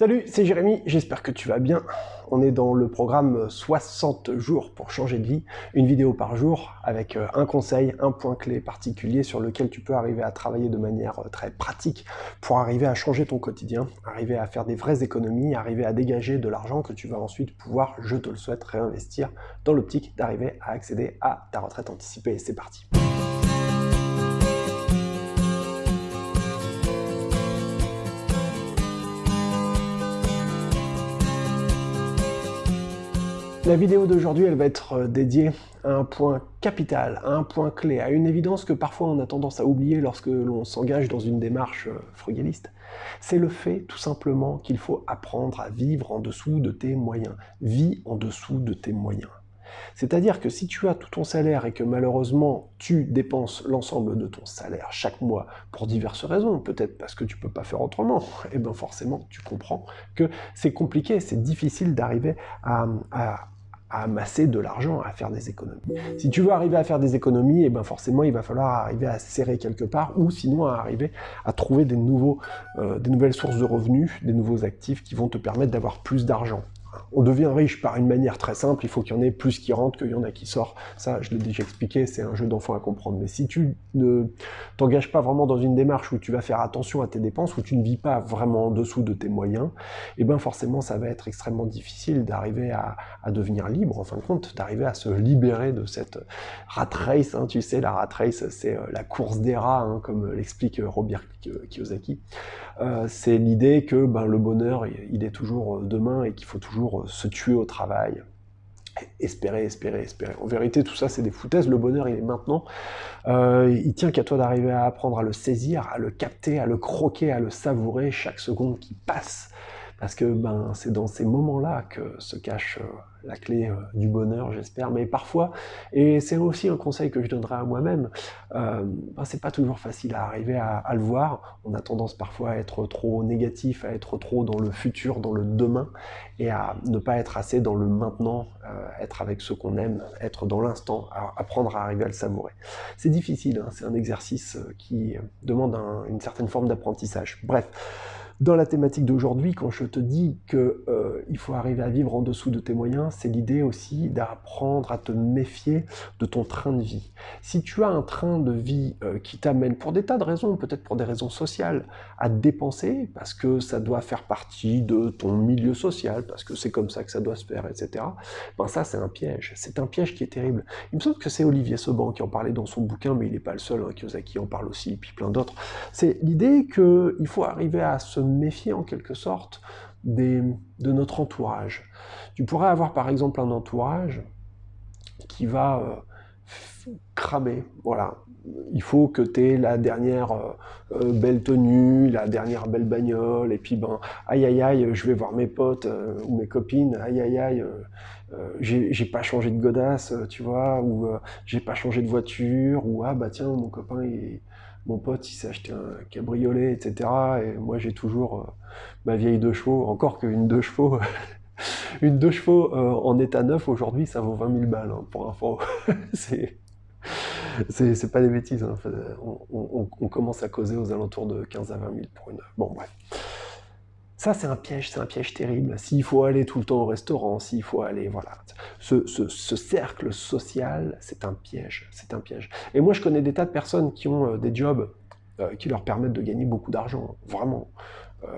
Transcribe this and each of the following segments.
Salut, c'est Jérémy, j'espère que tu vas bien. On est dans le programme 60 jours pour changer de vie, une vidéo par jour avec euh, un conseil, un point clé particulier sur lequel tu peux arriver à travailler de manière euh, très pratique pour arriver à changer ton quotidien, arriver à faire des vraies économies, arriver à dégager de l'argent que tu vas ensuite pouvoir, je te le souhaite, réinvestir dans l'optique d'arriver à accéder à ta retraite anticipée. C'est parti. La vidéo d'aujourd'hui, elle va être euh, dédiée à un point capital, à un point clé, à une évidence que parfois on a tendance à oublier lorsque l'on s'engage dans une démarche euh, frugaliste. C'est le fait, tout simplement, qu'il faut apprendre à vivre en dessous de tes moyens. Vis en dessous de tes moyens. C'est-à-dire que si tu as tout ton salaire et que malheureusement tu dépenses l'ensemble de ton salaire chaque mois pour diverses raisons, peut-être parce que tu peux pas faire autrement, et eh bien forcément tu comprends que c'est compliqué, c'est difficile d'arriver à, à amasser de l'argent, à faire des économies. Si tu veux arriver à faire des économies, et eh ben forcément il va falloir arriver à serrer quelque part, ou sinon à arriver à trouver des, nouveaux, euh, des nouvelles sources de revenus, des nouveaux actifs qui vont te permettre d'avoir plus d'argent on devient riche par une manière très simple, il faut qu'il y en ait plus qui rentrent qu'il y en a qui sortent. Ça, je l'ai déjà expliqué, c'est un jeu d'enfant à comprendre. Mais si tu ne t'engages pas vraiment dans une démarche où tu vas faire attention à tes dépenses, où tu ne vis pas vraiment en dessous de tes moyens, eh bien forcément, ça va être extrêmement difficile d'arriver à, devenir libre, en fin de compte, d'arriver à se libérer de cette rat race. Hein. tu sais, la rat race, c'est euh, la course des rats, hein, comme l'explique Robert Kiyosaki. Euh, c'est l'idée que ben, le bonheur, il est toujours euh, demain et qu'il faut toujours euh, se tuer au travail. Espérer, espérer, espérer. En vérité, tout ça, c'est des foutaises. Le bonheur, il est maintenant. il tient qu'à toi d'arriver à apprendre à le saisir, à le capter, à le croquer, à le savourer chaque seconde qui passe. Parce que ben, c'est dans ces moments-là que se cache euh, la clé euh, du bonheur, j'espère. Mais parfois, et c'est aussi un conseil que je donnerai à moi-même, euh, ben, c'est pas toujours facile à arriver à, le voir. On a tendance parfois à être trop négatif, à être trop dans le futur, dans le demain, et à ne pas être assez dans le maintenant, être avec ce qu'on aime, être dans l'instant, apprendre à arriver à le savourer. C'est difficile, hein, c'est un exercice qui demande une certaine forme d'apprentissage. Bref. Dans la thématique d'aujourd'hui, quand je te dis qu'il euh, faut arriver à vivre en dessous de tes moyens, c'est l'idée aussi d'apprendre à te méfier de ton train de vie. Si tu as un train de vie euh, qui t'amène, pour des tas de raisons, peut-être pour des raisons sociales, à dépenser, parce que ça doit faire partie de ton milieu social, parce que c'est comme ça que ça doit se faire, etc., ben ça c'est un piège. C'est un piège qui est terrible. Il me semble que c'est Olivier Seban qui en parlait dans son bouquin, mais il n'est pas le seul, hein, Kiyosaki en parle aussi, et puis plein d'autres. C'est l'idée qu'il faut arriver à se méfier en quelque sorte des, de notre entourage. Tu pourrais avoir par exemple un entourage qui va euh, cramer, voilà. Il faut que tu aies la dernière euh, euh, belle tenue, la dernière belle bagnole, et puis ben, aïe aïe aïe, je vais voir mes potes ou mes copines, aïe aïe aïe, j'ai pas changé de godasse, tu vois, ou j'ai pas changé de voiture, ou ah bah tiens, mon copain, il, mon pote il s'est acheté un cabriolet, etc. Et moi j'ai toujours euh, ma vieille deux chevaux, encore qu'une deux chevaux, une deux chevaux euh, en état neuf aujourd'hui ça vaut 20 000 balles hein, pour info. c'est c'est pas des bêtises, hein. on, commence à causer aux alentours de 15 à 20 000 pour une... Bon bref. Ça, c'est un piège, c'est un piège terrible. S'il faut aller tout le temps au restaurant, s'il faut aller, voilà. Ce, cercle social, c'est un piège, c'est un piège. Et moi, je connais des tas de personnes qui ont euh, des jobs euh, qui leur permettent de gagner beaucoup d'argent, vraiment. Euh,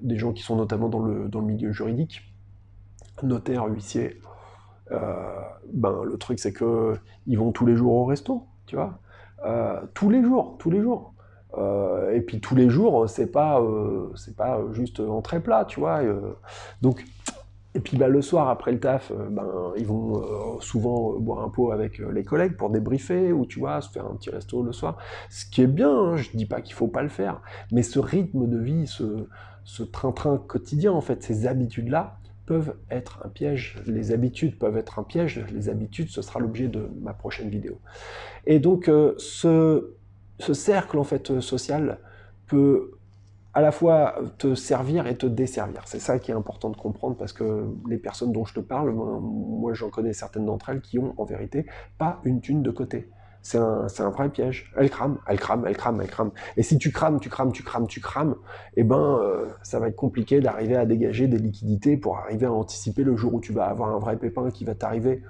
des gens qui sont notamment dans le, milieu juridique, notaires, huissiers. ben, le truc, c'est que ils vont tous les jours au resto, tu vois. tous les jours, tous les jours. Euh, et puis tous les jours, c'est pas, euh, c'est pas juste très plat, tu vois. Euh. donc, et puis bah, le soir après le taf, ben ils vont souvent boire un pot avec les collègues pour débriefer ou tu vois se faire un petit resto le soir. Ce qui est bien, hein, je dis pas qu'il faut pas le faire, mais ce rythme de vie, ce train-train quotidien en fait, ces habitudes là peuvent être un piège. Les habitudes peuvent être un piège. Les habitudes, ce sera l'objet de ma prochaine vidéo. Et donc ce ce cercle en fait euh, social peut à la fois te servir et te desservir. C'est ça qui est important de comprendre parce que les personnes dont je te parle, moi j'en connais certaines d'entre elles qui ont en vérité pas une thune de côté. C'est un, vrai piège. Elle crame, elle crame, elle crame, elle crame. Et si tu crames, tu crames, tu crames, tu crames, eh ben, euh, ça va être compliqué d'arriver à dégager des liquidités pour arriver à anticiper le jour où tu vas avoir un vrai pépin qui va t'arriver.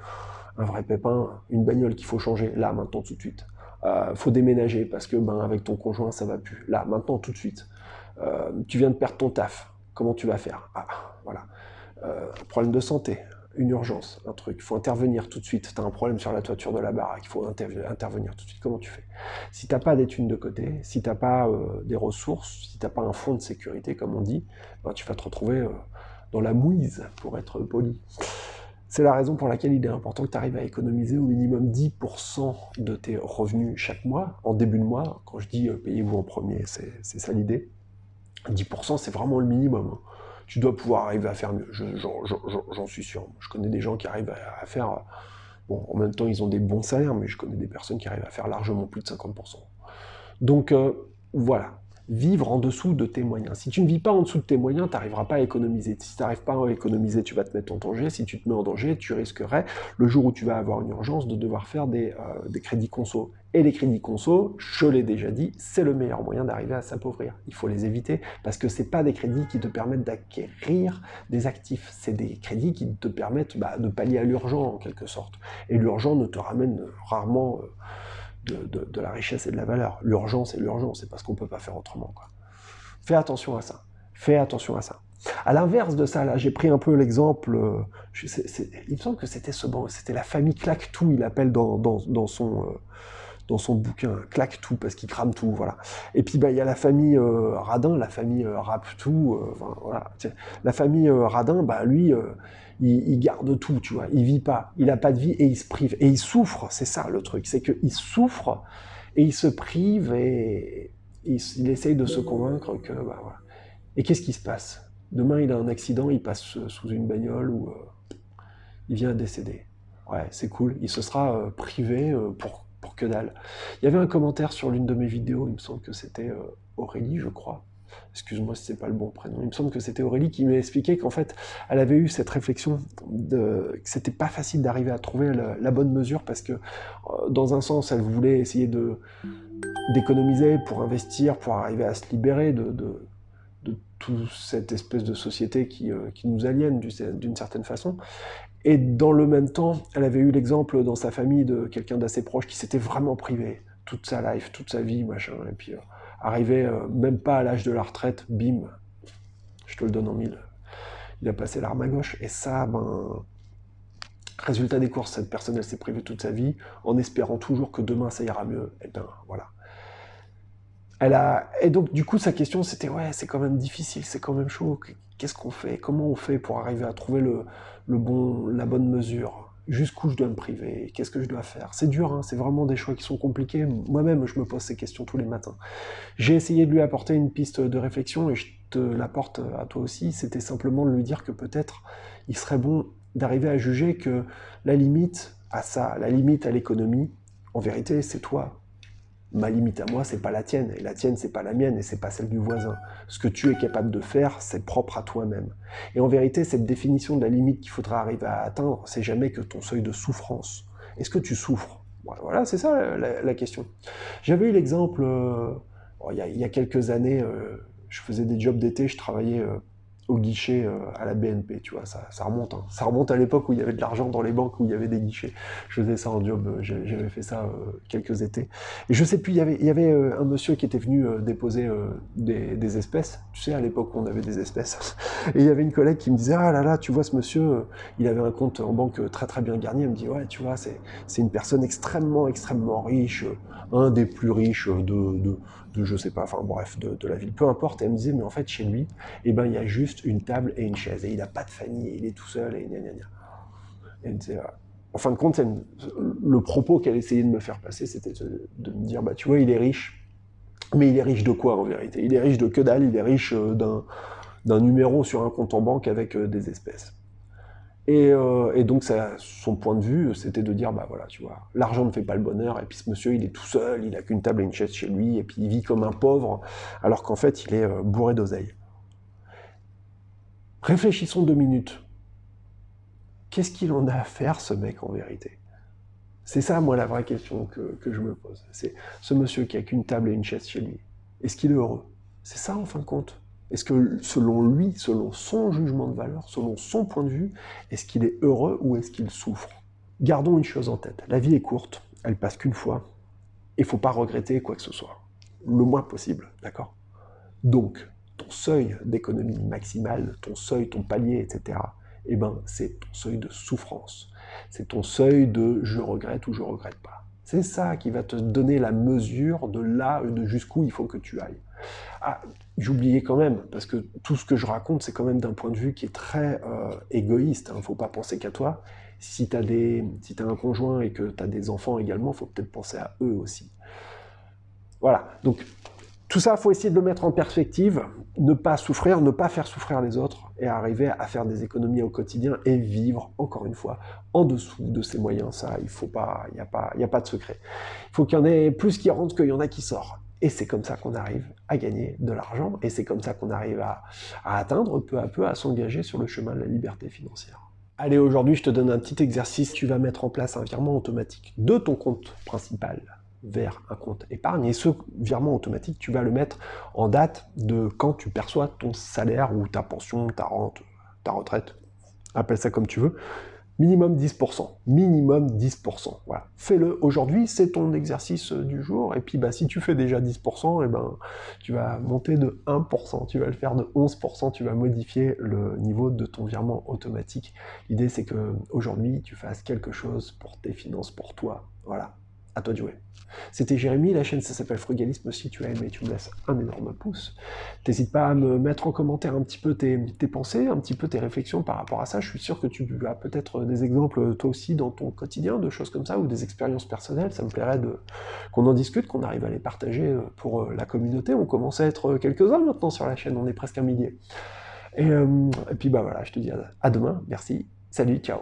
Un vrai pépin, une bagnole qu'il faut changer, là, maintenant, tout de suite. Euh, faut déménager parce que ben, avec ton conjoint, ça va plus. Là, maintenant, tout de suite. Euh, tu viens de perdre ton taf. Comment tu vas faire? Ah, voilà. Euh, problème de santé, une urgence, un truc, il faut intervenir tout de suite, tu as un problème sur la toiture de la baraque, il faut intervenir tout de suite, comment tu fais? Si tu n'as pas d'études de côté, si tu n'as pas euh, des ressources, si tu n'as pas un fonds de sécurité, comme on dit, ben, tu vas te retrouver euh, dans la mouise, pour être poli. C'est la raison pour laquelle il est important que tu arrives à économiser au minimum 10% de tes revenus chaque mois, en début de mois. Quand je dis payez-vous en premier, c'est ça l'idée. 10% c'est vraiment le minimum. Tu dois pouvoir arriver à faire mieux. J'en suis sûr. Je connais des gens qui arrivent à, faire... Bon, en même temps, ils ont des bons salaires, mais je connais des personnes qui arrivent à faire largement plus de 50%. Donc, euh, voilà vivre en dessous de tes moyens. Si tu ne vis pas en dessous de tes moyens, tu n'arriveras pas à économiser. Si tu n'arrives pas à économiser, tu vas te mettre en danger. Si tu te mets en danger, tu risquerais, le jour où tu vas avoir une urgence, de devoir faire des, euh, crédits conso. Et les crédits conso, je l'ai déjà dit, c'est le meilleur moyen d'arriver à s'appauvrir. Il faut les éviter parce que ce pas des crédits qui te permettent d'acquérir des actifs. C'est des crédits qui te permettent bah, de pallier à l'urgent en quelque sorte. Et l'urgent ne te ramène rarement... Euh, de, la richesse et de la valeur. L'urgence est l'urgence, c'est parce qu'on ne peut pas faire autrement. Quoi. Fais attention à ça. Fais attention à ça. À l'inverse de ça, là, j'ai pris un peu l'exemple, euh, il me semble que c'était ce c'était la famille claque tout, il appelle dans, dans, son, euh, dans son bouquin, claque tout, parce qu'il crame tout, voilà. Et puis, bah, il y a la famille euh, Radin, la famille Rap tout, voilà. La famille Radin, bah, lui, il, garde tout, tu vois, il vit pas, il a pas de vie et il se prive. Et il souffre, c'est ça le truc, c'est qu'il souffre et il se prive et il, essaye de se convaincre que, bah. Et qu'est-ce qui se passe? Demain, il a un accident, il passe sous une bagnole ou euh, il vient décéder. Ouais, c'est cool, il se sera euh, privé euh, pour, pour que dalle. Il y avait un commentaire sur l'une de mes vidéos, il me semble que c'était Aurélie, je crois, excuse-moi si c'est pas le bon prénom, il me semble que c'était Aurélie qui m'a expliqué qu'en fait, elle avait eu cette réflexion de, que c'était pas facile d'arriver à trouver la, bonne mesure parce que, euh, dans un sens, elle voulait essayer de d'économiser pour investir, pour arriver à se libérer de, de, toute cette espèce de société qui, euh, qui nous aliène d'une certaine façon. Et dans le même temps, elle avait eu l'exemple dans sa famille de quelqu'un d'assez proche qui s'était vraiment privé toute sa life, toute sa vie, machin, et puis... Euh, arrivé euh, même pas à l'âge de la retraite, bim, je te le donne en mille. Il a passé l'arme à gauche. Et ça, ben, résultat des courses, cette personne, elle s'est privée toute sa vie en espérant toujours que demain ça ira mieux. Et ben voilà. Elle a... Et donc, du coup, sa question, c'était, ouais, c'est quand même difficile, c'est quand même chaud. Qu'est-ce qu'on fait? Comment on fait pour arriver à trouver le, le bon, la bonne mesure? Jusqu'où je dois me priver, qu'est-ce que je dois faire? C'est dur, hein, c'est vraiment des choix qui sont compliqués. Moi-même, je me pose ces questions tous les matins. J'ai essayé de lui apporter une piste de réflexion, et je te l'apporte à toi aussi, c'était simplement de lui dire que peut-être il serait bon d'arriver à juger que la limite à ça, la limite à l'économie, en vérité, c'est toi ma limite à moi, c'est pas la tienne, et la tienne, c'est pas la mienne, et c'est pas celle du voisin. Ce que tu es capable de faire, c'est propre à toi-même. Et en vérité, cette définition de la limite qu'il faudra arriver à atteindre, c'est jamais que ton seuil de souffrance. Est-ce que tu souffres? Voilà, c'est ça la, question. J'avais eu l'exemple, euh, il, y a, quelques années, euh, je faisais des jobs d'été, je travaillais euh, au guichet euh, à la BNP, tu vois, ça, remonte. Hein. Ça remonte à l'époque où il y avait de l'argent dans les banques, où il y avait des guichets. Je faisais ça en job, euh, j'avais fait ça euh, quelques étés. Et je sais plus, il y avait, un monsieur qui était venu déposer des, espèces, tu sais, à l'époque où on avait des espèces. Et il y avait une collègue qui me disait, ah là là, tu vois, ce monsieur, il avait un compte en banque très très bien garni. Elle me dit, ouais, tu vois, c'est une personne extrêmement, extrêmement riche, un des plus riches de de je sais pas, enfin bref, de, la ville, peu importe. elle me disait, mais en fait, chez lui, eh ben, il y a juste une table et une chaise, et il n'a pas de famille, il est tout seul, et gna gna gna. Disait, en fin de compte, le propos qu'elle essayait de me faire passer, c'était de, me dire, bah tu vois, il est riche, mais il est riche de quoi en vérité? Il est riche de que dalle, il est riche euh, d'un numéro sur un compte en banque avec euh, des espèces. Euh, et, donc, son point de vue, c'était de dire, bah voilà, tu vois, l'argent ne fait pas le bonheur, et puis ce monsieur, il est tout seul, il a qu'une table et une chaise chez lui, et puis il vit comme un pauvre, alors qu'en fait, il est euh, bourré d'oseille. Réfléchissons deux minutes. Qu'est-ce qu'il en a à faire, ce mec, en vérité? C'est ça, moi, la vraie question que, je me pose. C'est ce monsieur qui a qu'une table et une chaise chez lui, est-ce qu'il est heureux? C'est ça, en fin de compte? Est-ce que, selon lui, selon son jugement de valeur, selon son point de vue, est-ce qu'il est heureux ou est-ce qu'il souffre? Gardons une chose en tête. La vie est courte, elle passe qu'une fois, et il ne faut pas regretter quoi que ce soit. Le moins possible, d'accord? Donc, ton seuil d'économie maximale, ton seuil, ton palier, etc., eh ben, c'est ton seuil de souffrance. C'est ton seuil de je regrette ou je regrette pas. C'est ça qui va te donner la mesure de là, de jusqu'où il faut que tu ailles. Ah, j'oubliais quand même, parce que tout ce que je raconte, c'est quand même d'un point de vue qui est très euh, égoïste. Il hein. ne faut pas penser qu'à toi. Si tu as, si un conjoint et que tu as des enfants également, il faut peut-être penser à eux aussi. Voilà, donc tout ça, il faut essayer de le mettre en perspective, ne pas souffrir, ne pas faire souffrir les autres, et arriver à faire des économies au quotidien et vivre, encore une fois, en dessous de ses moyens. Ça, il faut pas, il n'y a, pas, a pas de secret. Il faut qu'il y en ait plus qui rentrent qu'il y en a qui sortent. Et c'est comme ça qu'on arrive à gagner de l'argent, et c'est comme ça qu'on arrive à, atteindre peu à peu, à s'engager sur le chemin de la liberté financière. Allez, aujourd'hui, je te donne un petit exercice. Tu vas mettre en place un virement automatique de ton compte principal vers un compte épargne. Et ce virement automatique, tu vas le mettre en date de quand tu perçois ton salaire ou ta pension, ta rente, ta retraite, appelle ça comme tu veux, minimum 10%, minimum 10%, voilà. Fais-le aujourd'hui, c'est ton exercice du jour, et puis bah, si tu fais déjà 10%, et eh ben, tu vas monter de 1%, tu vas le faire de 11%, tu vas modifier le niveau de ton virement automatique. L'idée c'est que aujourd'hui tu fasses quelque chose pour tes finances, pour toi, voilà, à toi de jouer. C'était Jérémy, la chaîne ça s'appelle Frugalisme, si tu as aimé tu me laisses un énorme pouce. N'hésite pas à me mettre en commentaire un petit peu tes, pensées, un petit peu tes réflexions par rapport à ça, je suis sûr que tu as peut-être des exemples toi aussi dans ton quotidien, de choses comme ça, ou des expériences personnelles, ça me plairait qu'on en discute, qu'on arrive à les partager euh, pour euh, la communauté, on commence à être quelques-uns maintenant sur la chaîne, on est presque un millier. Euh, et puis bah voilà, je te dis à demain, merci, salut, ciao